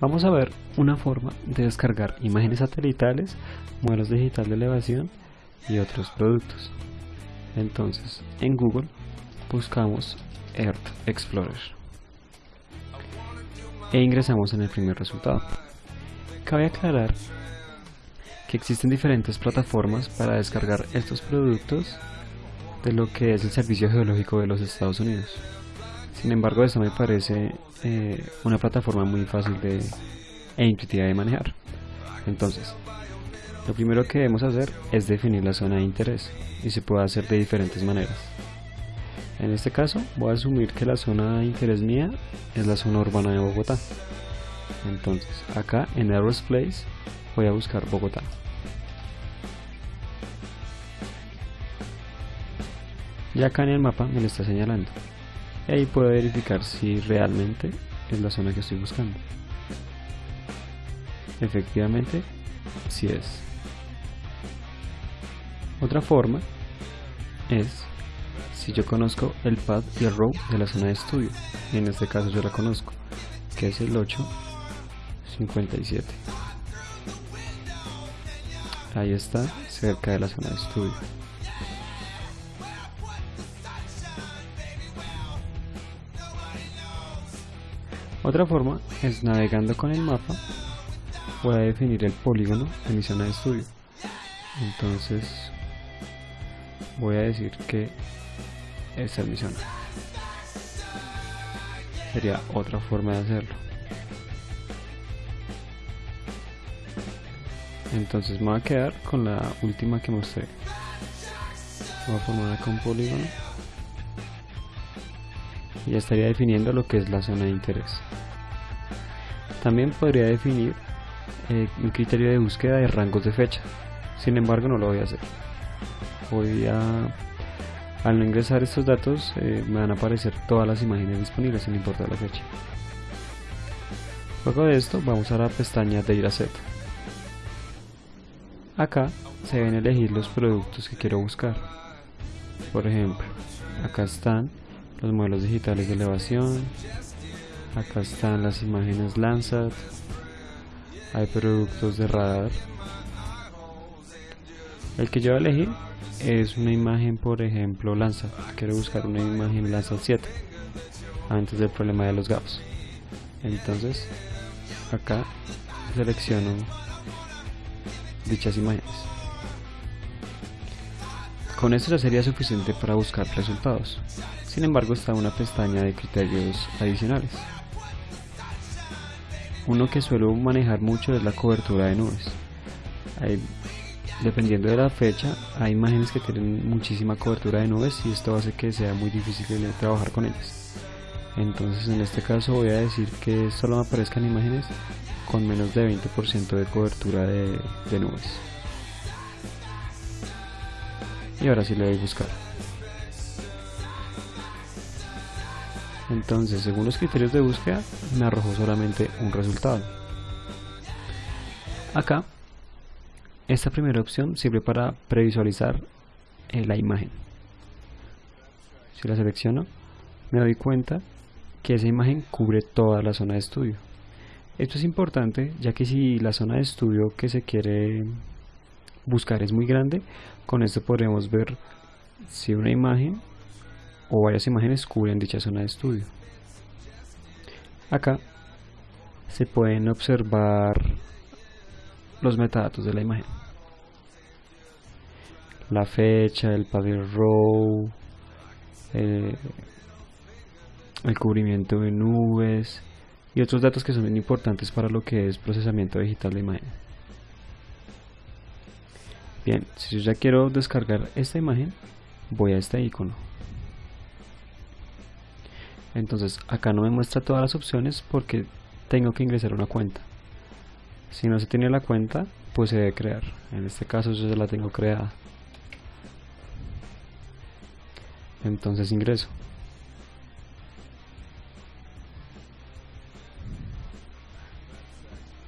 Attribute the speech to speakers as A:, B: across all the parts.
A: Vamos a ver una forma de descargar imágenes satelitales, modelos digital de elevación y otros productos. Entonces, en Google buscamos Earth Explorer e ingresamos en el primer resultado. Cabe aclarar que existen diferentes plataformas para descargar estos productos de lo que es el Servicio Geológico de los Estados Unidos. Sin embargo, esto me parece eh, una plataforma muy fácil de, e intuitiva de manejar. Entonces, lo primero que debemos hacer es definir la zona de interés y se puede hacer de diferentes maneras. En este caso, voy a asumir que la zona de interés mía es la zona urbana de Bogotá. Entonces, acá en Aerospace voy a buscar Bogotá. Y acá en el mapa me lo está señalando y ahí puedo verificar si realmente es la zona que estoy buscando. Efectivamente si es. Otra forma es si yo conozco el path y el row de la zona de estudio. Y en este caso yo la conozco que es el 857 ahí está cerca de la zona de estudio Otra forma es navegando con el mapa voy a definir el polígono de mi zona de estudio. Entonces voy a decir que esta es mi zona. Sería otra forma de hacerlo. Entonces me voy a quedar con la última que mostré. Voy a formar acá un polígono ya estaría definiendo lo que es la zona de interés. También podría definir eh, un criterio de búsqueda de rangos de fecha, sin embargo no lo voy a hacer. Voy a, al no ingresar estos datos eh, me van a aparecer todas las imágenes disponibles sin importar la fecha. Luego de esto vamos a la pestaña Dataset. Acá se deben elegir los productos que quiero buscar. Por ejemplo, acá están los modelos digitales de elevación, acá están las imágenes Landsat, hay productos de radar. El que yo voy a elegir es una imagen, por ejemplo, Landsat. Quiero buscar una imagen Landsat 7 antes del problema de los gaps. Entonces, acá selecciono dichas imágenes. Con esto ya sería suficiente para buscar resultados. Sin embargo está una pestaña de criterios adicionales. Uno que suelo manejar mucho es la cobertura de nubes. dependiendo de la fecha, hay imágenes que tienen muchísima cobertura de nubes y esto hace que sea muy difícil trabajar con ellas. Entonces en este caso voy a decir que solo me aparezcan imágenes con menos de 20% de cobertura de nubes. Y ahora sí le doy buscar. Entonces, según los criterios de búsqueda, me arrojó solamente un resultado. Acá, esta primera opción sirve para previsualizar eh, la imagen. Si la selecciono, me doy cuenta que esa imagen cubre toda la zona de estudio. Esto es importante ya que si la zona de estudio que se quiere buscar es muy grande, con esto podremos ver si una imagen o varias imágenes cubren dicha zona de estudio. Acá se pueden observar los metadatos de la imagen. La fecha, el paddle row, eh, el cubrimiento de nubes y otros datos que son importantes para lo que es procesamiento digital de imagen. Bien, si yo ya quiero descargar esta imagen, voy a este icono. Entonces acá no me muestra todas las opciones porque tengo que ingresar una cuenta. Si no se tiene la cuenta pues se debe crear. En este caso yo ya la tengo creada. Entonces ingreso.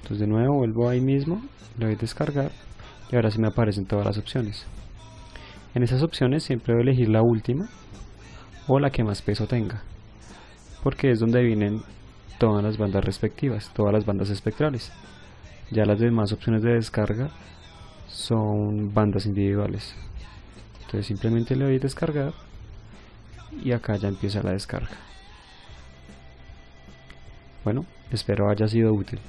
A: Entonces de nuevo vuelvo ahí mismo le doy descargar y ahora sí me aparecen todas las opciones en esas opciones siempre voy a elegir la última o la que más peso tenga porque es donde vienen todas las bandas respectivas, todas las bandas espectrales. Ya las demás opciones de descarga son bandas individuales. Entonces simplemente le doy descargar y acá ya empieza la descarga. Bueno, espero haya sido útil.